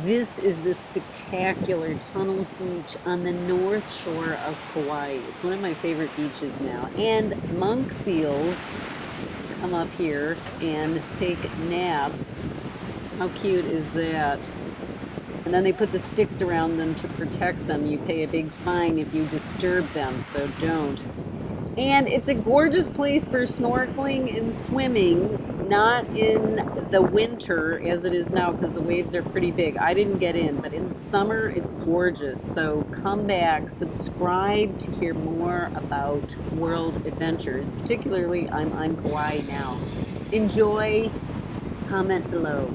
This is the spectacular Tunnels Beach on the north shore of Kauai. It's one of my favorite beaches now. And monk seals come up here and take naps. How cute is that? And then they put the sticks around them to protect them. You pay a big fine if you disturb them, so don't. And it's a gorgeous place for snorkeling and swimming, not in the winter as it is now because the waves are pretty big. I didn't get in, but in summer it's gorgeous. So come back, subscribe to hear more about world adventures. Particularly, I'm on Kauai now. Enjoy, comment below.